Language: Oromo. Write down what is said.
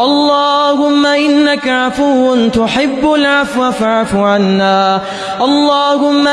اللهم إنك عفو تحب العفو فاعف عنا اللهم